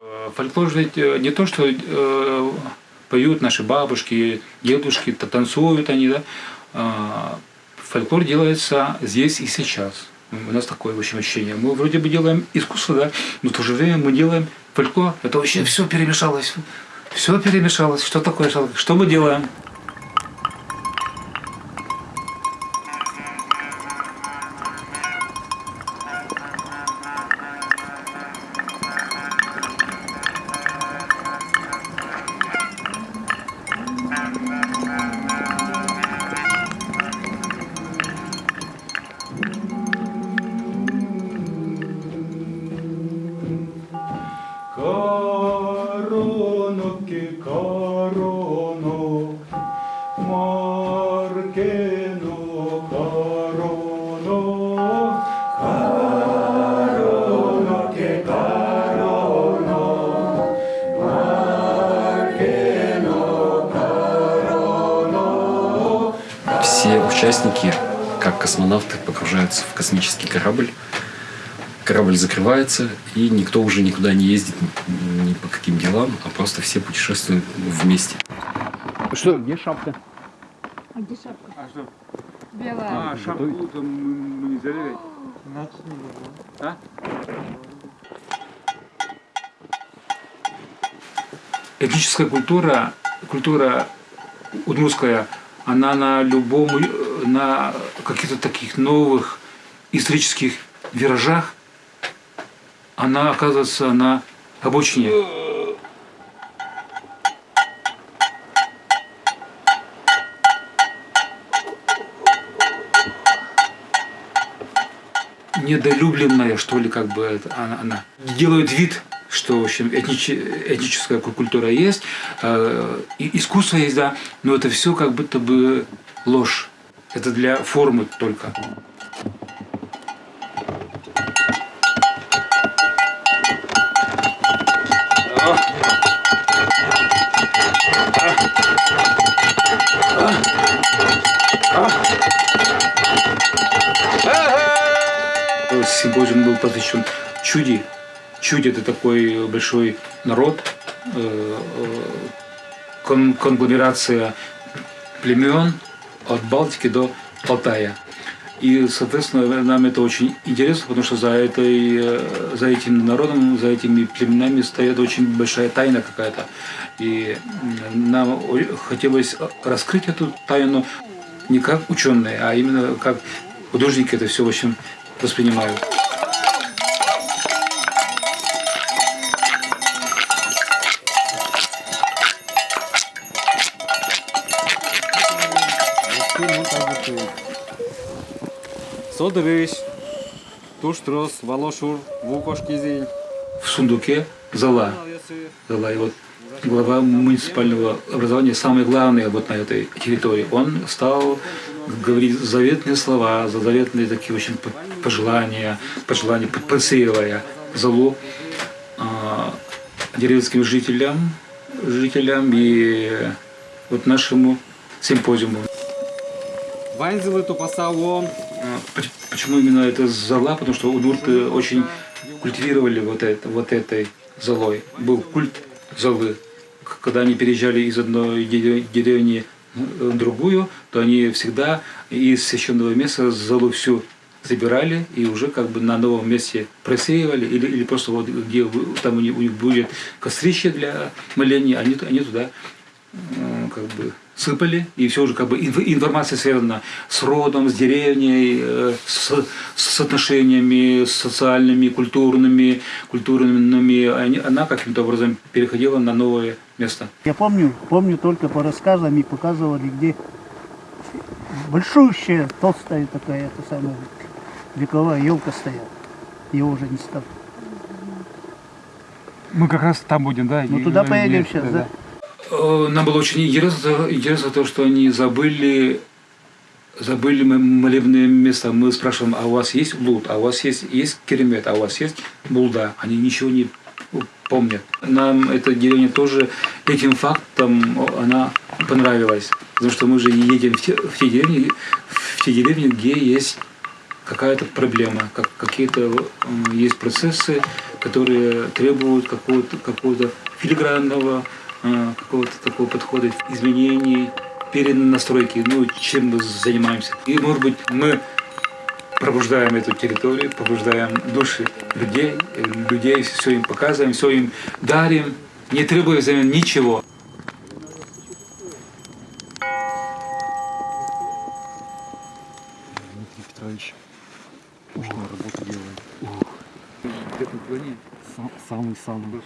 Э, Фольклор же э, не то, что э, поют наши бабушки, дедушки, та- танцуют они, да. А, Фольклор делается здесь и сейчас. У нас такое в общем, ощущение. Мы вроде бы делаем искусство, да, но в то же время мы делаем фольклор. Это вообще все перемешалось. Все перемешалось. Что такое? Что мы делаем? Короноке, короно, маркено, короно, короноке, короно, маркено, короно. Все участники, как космонавты, погружаются в космический корабль. Корабль закрывается, и никто уже никуда не ездит ни по каким делам, а просто все путешествуют вместе. Что, где шапка? А где шапка? А что? Белая. А, шапку там мы не взяли. А? Этническая культура, культура удмуртская, она на любом, э, на каких-то таких новых исторических виражах, она оказывается на обочине. недолюбленная, что ли, как бы это, она, она делает вид, что в общем этнич- этническая ку- культура есть, э, и искусство есть, да, но это все как будто бы ложь. Это для формы только. Симпозиум был посвящен чуди. Чуди – это такой большой народ, э, э, кон- конгломерация племен от Балтики до Алтая. И, соответственно, нам это очень интересно, потому что за, этой, э, за этим народом, за этими племенами стоит очень большая тайна какая-то. И нам хотелось раскрыть эту тайну не как ученые, а именно как художники это все, в общем, воспринимают. Содырыш, Туштрос, Волошур, Вукошкизень. В сундуке зала. Зала. И вот глава муниципального образования, самый главный вот на этой территории, он стал говорить заветные слова, заветные такие очень пожелания, пожелания, посеивая залу а, деревенским жителям, жителям и вот нашему симпозиуму. Вайнзелы Тупасалом. А, поч- Почему именно это зала? Потому что удмурты очень культивировали вот, это, вот этой золой. Был культ золы. Когда они переезжали из одной дере- деревни в другую, то они всегда из священного места золу всю забирали и уже как бы на новом месте просеивали или, или просто вот где там у них, у них будет кострище для моления, они, они туда э, как бы сыпали, и все уже как бы инф- информация связана с родом, с деревней, э, с, с отношениями социальными, культурными, культурными, они- она каким-то образом переходила на новое место. Я помню, помню только по рассказам и показывали, где большущая, толстая такая, это самая вековая елка стояла. Ее уже не стало. Мы как раз там будем, да? Ну туда поедем сейчас, да? Э, Нам было очень интересно, интересно то, что они забыли, забыли молебные места. Мы спрашиваем, а у вас есть блуд, а у вас есть, есть керемет, а у вас есть булда? Они ничего не помнят. Нам эта деревня тоже этим фактом она понравилась. Потому что мы же едем в те, в те деревни, в те деревни, где есть какая-то проблема, как, какие-то м, есть процессы, которые требуют какого-то какого филигранного э, какого-то такого подхода, изменений, перенастройки, ну, чем мы занимаемся. И, может быть, мы пробуждаем эту территорию, пробуждаем души людей, э, людей все им показываем, все им дарим, не требуя взамен ничего. Дмитрий Петрович мощную работу делает. Плане Самый-самый.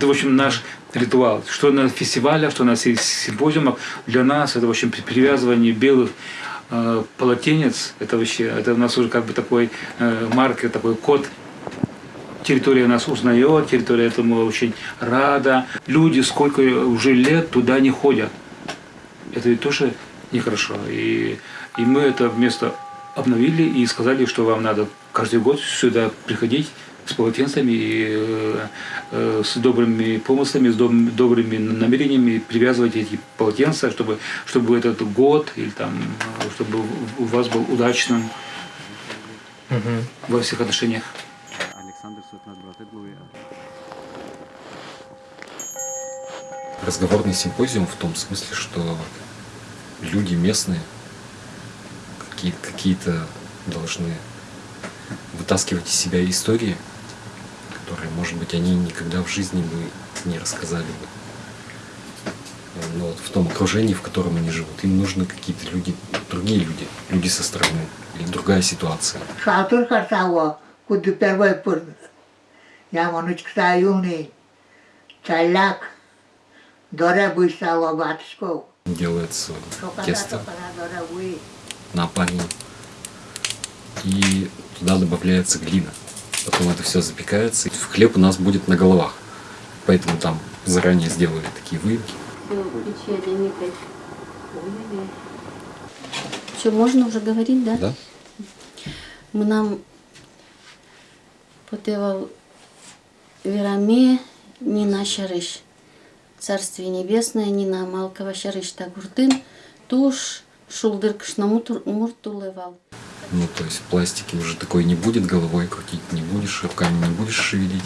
Это, в общем, наш ритуал. Что на фестивалях, что на си- симпозиумах, для нас это, в общем, при- привязывание белых э, полотенец, это вообще, это у нас уже как бы такой э, маркер, такой код. Территория нас узнает, территория этому очень рада. Люди сколько уже лет туда не ходят. Это ведь тоже нехорошо. И, и мы это место обновили и сказали, что вам надо каждый год сюда приходить с полотенцами и э, э, с добрыми помыслами, с доб- добрыми намерениями привязывать эти полотенца, чтобы, чтобы этот год или там, э, чтобы у вас был удачным во всех отношениях. Разговорный симпозиум в том смысле, что люди местные какие- какие-то должны вытаскивать из себя истории, может быть, они никогда в жизни бы не рассказали бы. Но вот в том окружении, в котором они живут, им нужны какие-то люди, другие люди, люди со стороны или другая ситуация. Шатур хартаво, куду первый пур. Я манучка юный, чаляк, доре быстало батышков. Делается тесто на опаре. И туда добавляется глина. Потом это все запекается. И хлеб у нас будет на головах. Поэтому там заранее сделали такие выемки. Все, можно уже говорить, да? Да? Мы нам потевал Вераме Нина Шарыш. Царствие Небесное Нина Малкова Шарыш Тагуртын. Туш Шулдыр Кшнамутур Муртулевал. Ну, то есть пластики уже такой не будет, головой крутить не будешь, руками не будешь шевелить.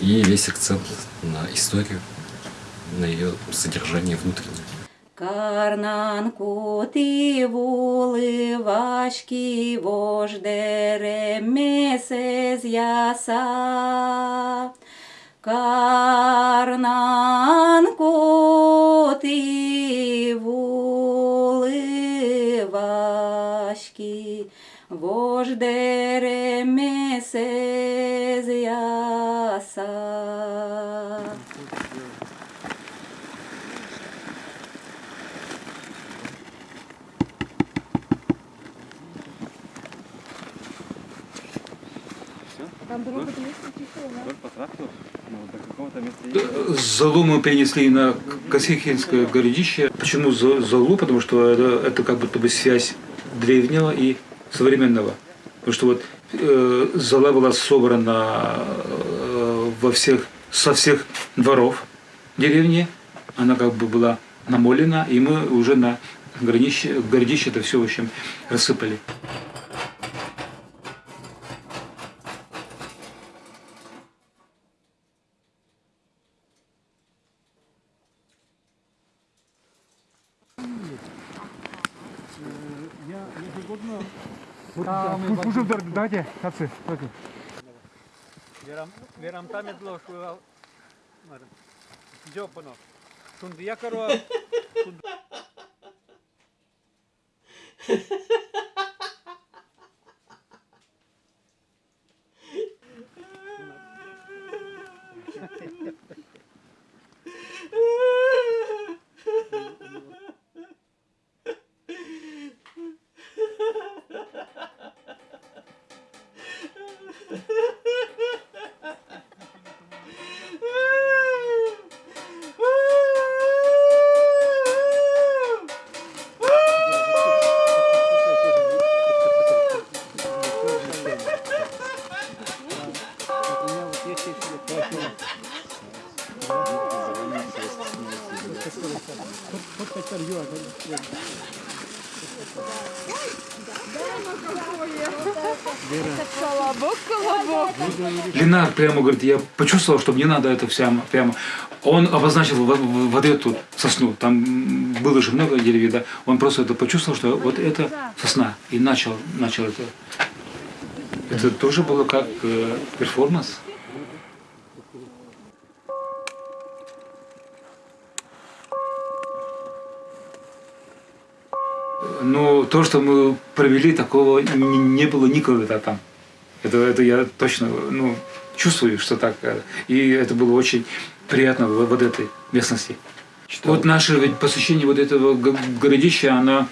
И весь акцент на историю, на ее содержание внутреннее. Карнан кути вули важкі вождере месез яса. Карнан кути вули важкі до какого-то места едет. Залу мы перенесли на Косихинское городище. Почему За- Залу? Потому что это, это как будто бы связь древнего и современного. Потому что вот э, Зала была собрана э, во всех, со всех дворов деревни. Она как бы была намолена, и мы уже на городище, городище это все, в общем, рассыпали. Верам там едло, що Джопано. Колобок. Ленар прямо говорит, я почувствовал, что мне надо это всем прямо. Он обозначил вот эту сосну, там было же много деревьев, да. Он просто это почувствовал, что вот это сосна, и начал, начал это. Это тоже было как э, перформанс. Но то, что мы провели, такого не, было никогда там. Это, это я точно ну, чувствую, что так. э, И это было очень приятно в вот этой местности. Вот наше ведь посещение вот этого городища, оно,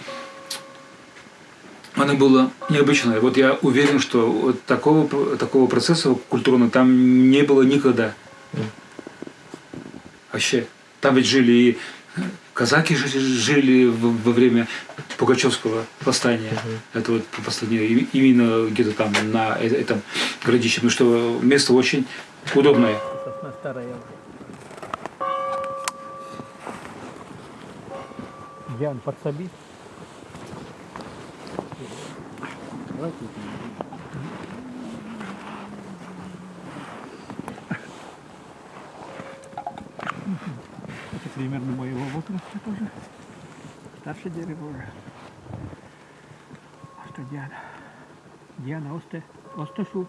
оно было необычное. Вот я уверен, что вот такого, такого процесса культурного там не было никогда. Вообще. Там ведь жили и казаки жили, во время Пугачевского восстания. Это вот восстание именно где-то там на э- этом городище. Потому что место очень удобное. Диан, подсоби. Это примерно моего возраста тоже. Старше дерево уже. А что Диана? Диана, осте, осташу.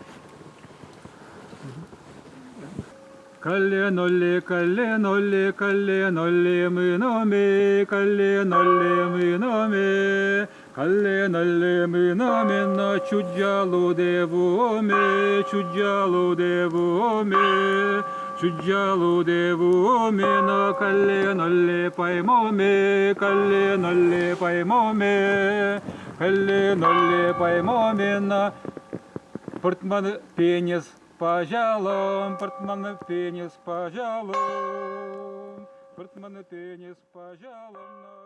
Калленолли, калленолли, калленолли, мы номи, калленолли, мы номи, калленолли, мы номи, на чуджалу девуми, чуджалу девуми, чуджалу девуми, на калленолли поймоми, калленолли поймоми, калленолли поймоми, на Портман пенис пожалуй, портман пенис пожалуй, портман пенис пожалуй.